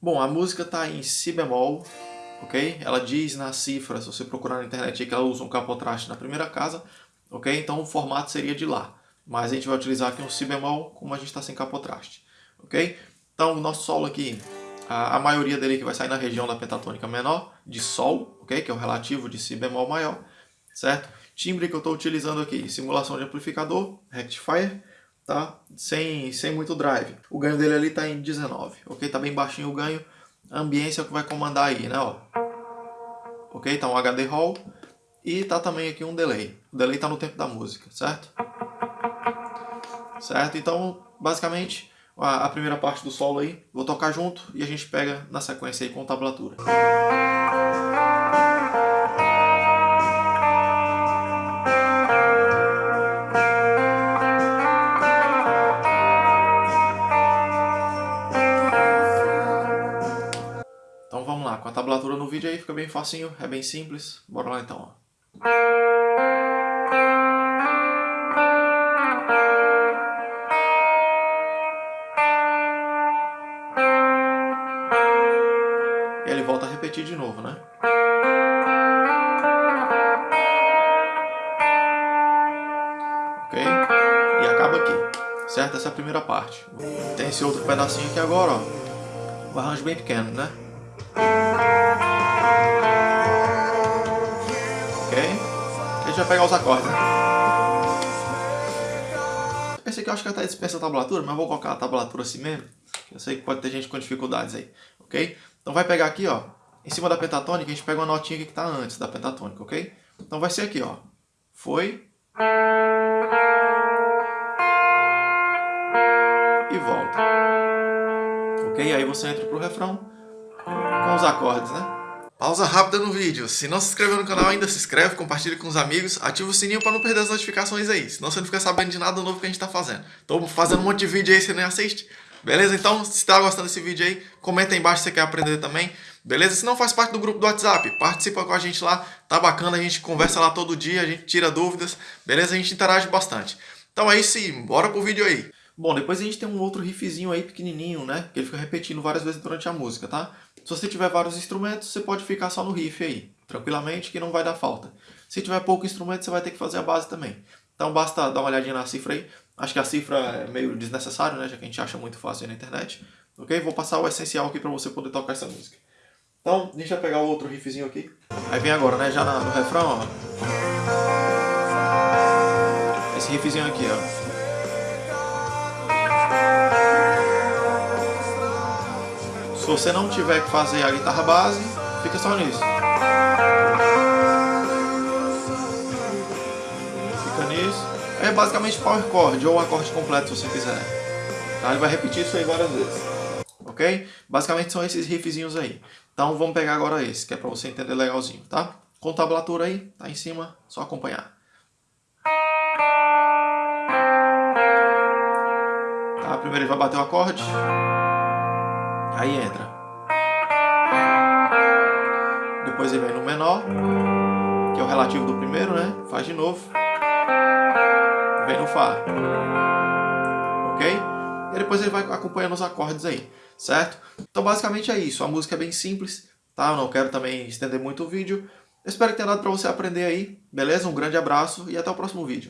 Bom, a música está em Si bemol, ok? Ela diz na cifra, se você procurar na internet, que ela usa um capotraste na primeira casa, ok? Então o formato seria de Lá. Mas a gente vai utilizar aqui um Si bemol, como a gente está sem capotraste, ok? Então o nosso solo aqui, a, a, maioria dele que vai sair na região da pentatônica menor, de Sol, ok? Que é o relativo de Si bemol maior, certo? Timbre que eu estou utilizando aqui, simulação de amplificador, rectifier, tá? Sem, sem muito drive. O ganho dele ali está em 19, ok? Tá bem baixinho o ganho. A ambiência é o que vai comandar aí, né? Ó. Ok? Tá um HD Hall. E tá também aqui um delay. O delay tá no tempo da música, certo? Certo? Então, basicamente, a, a primeira parte do solo aí, vou tocar junto e a gente pega na sequência aí com tablatura. Com a tablatura no vídeo aí fica bem facinho, é bem simples. Bora lá então. E ele volta a repetir de novo, né? Ok? E acaba aqui. Certo? Essa é a primeira parte. Tem esse outro pedacinho aqui agora, ó. O arranjo bem pequeno, né? Ok? A gente vai pegar os acordes, né? Esse aqui eu acho que até dispensa a tablatura, mas vou colocar a tablatura assim mesmo. Eu sei que pode ter gente com dificuldades aí, ok? Então vai pegar aqui, ó, em cima da pentatônica, a gente pega uma notinha que está antes da pentatônica, ok? Então vai ser aqui, ó. Foi. E volta. Ok? Aí você entra pro refrão com os acordes, né? Pausa rápida no vídeo. Se não se inscreveu no canal ainda, se inscreve, compartilha com os amigos, ativa o sininho para não perder as notificações aí, senão você não fica sabendo de nada novo que a gente está fazendo. Tô fazendo um monte de vídeo aí, você nem assiste. Beleza? Então, se está gostando desse vídeo aí, comenta aí embaixo se você quer aprender também. Beleza? Se não faz parte do grupo do WhatsApp, participa com a gente lá. Tá bacana, a gente conversa lá todo dia, a gente tira dúvidas. Beleza? A gente interage bastante. Então é isso bora pro vídeo aí. Bom, depois a gente tem um outro riffzinho aí pequenininho, né? Que ele fica repetindo várias vezes durante a música, tá? Se você tiver vários instrumentos, você pode ficar só no riff aí, tranquilamente, que não vai dar falta. Se tiver pouco instrumento, você vai ter que fazer a base também. Então basta dar uma olhadinha na cifra aí. Acho que a cifra é meio desnecessário, né? Já que a gente acha muito fácil aí na internet. Ok? Vou passar o essencial aqui para você poder tocar essa música. Então, deixa eu pegar o outro riffzinho aqui. Aí vem agora, né? Já no refrão, ó. Esse riffzinho aqui, ó. Você não tiver que fazer a guitarra base, fica só nisso. Fica nisso. É basicamente power chord ou acorde completo se você quiser. Tá? Ele vai repetir isso aí várias vezes. Ok? Basicamente são esses riffzinhos aí. Então vamos pegar agora esse, que é para você entender legalzinho, tá? Com tablatura aí, tá em cima, só acompanhar. Tá? Primeiro ele vai bater o acorde. Aí entra. Depois ele vem no menor, que é o relativo do primeiro, né? Faz de novo. Vem no Fá. Ok? E depois ele vai acompanhando os acordes aí, certo? Então basicamente é isso. A música é bem simples, tá? Eu não quero também estender muito o vídeo. Eu espero que tenha dado para você aprender aí, beleza? Um grande abraço e até o próximo vídeo.